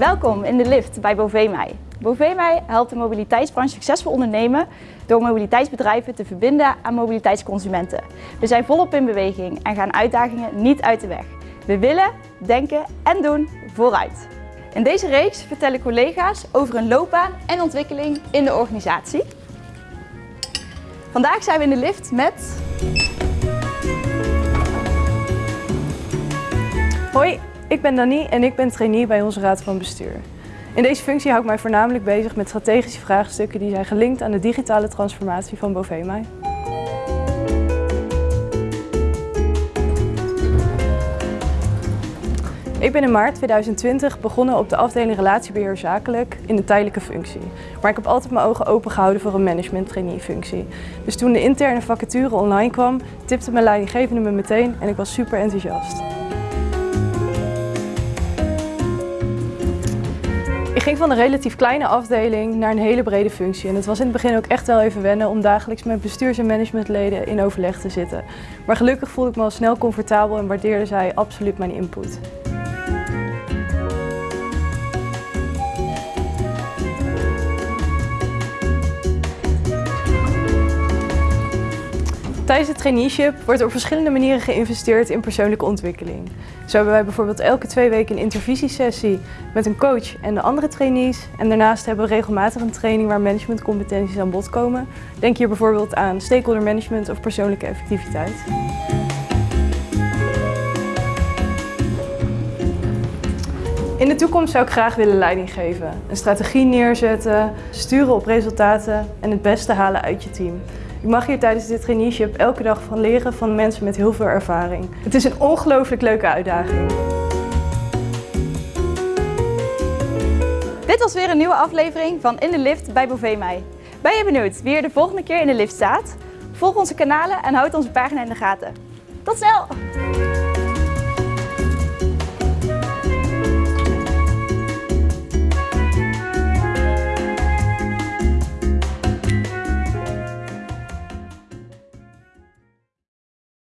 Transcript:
Welkom in de lift bij Bovemai. Bovemai helpt de mobiliteitsbranche succesvol ondernemen door mobiliteitsbedrijven te verbinden aan mobiliteitsconsumenten. We zijn volop in beweging en gaan uitdagingen niet uit de weg. We willen, denken en doen vooruit. In deze reeks vertellen collega's over hun loopbaan en ontwikkeling in de organisatie. Vandaag zijn we in de lift met... Hoi, ik ben Dani en ik ben trainee bij onze Raad van Bestuur. In deze functie hou ik mij voornamelijk bezig met strategische vraagstukken die zijn gelinkt aan de digitale transformatie van Bovemai. Ik ben in maart 2020 begonnen op de afdeling relatiebeheer zakelijk in de tijdelijke functie. Maar ik heb altijd mijn ogen open gehouden voor een management trainee functie. Dus toen de interne vacature online kwam, tipte mijn leidinggevende me meteen en ik was super enthousiast. Ik ging van een relatief kleine afdeling naar een hele brede functie. En het was in het begin ook echt wel even wennen om dagelijks met bestuurs- en managementleden in overleg te zitten. Maar gelukkig voelde ik me al snel comfortabel en waardeerde zij absoluut mijn input. Tijdens het traineeship wordt op verschillende manieren geïnvesteerd in persoonlijke ontwikkeling. Zo hebben wij bijvoorbeeld elke twee weken een intervisiesessie met een coach en de andere trainees. En daarnaast hebben we regelmatig een training waar managementcompetenties aan bod komen. Denk hier bijvoorbeeld aan stakeholder management of persoonlijke effectiviteit. In de toekomst zou ik graag willen leiding geven. Een strategie neerzetten, sturen op resultaten en het beste halen uit je team. Ik mag hier tijdens dit traineeship elke dag van leren van mensen met heel veel ervaring. Het is een ongelooflijk leuke uitdaging. Dit was weer een nieuwe aflevering van In de Lift bij Bovemai. Ben je benieuwd wie er de volgende keer in de lift staat? Volg onze kanalen en houd onze pagina in de gaten. Tot snel!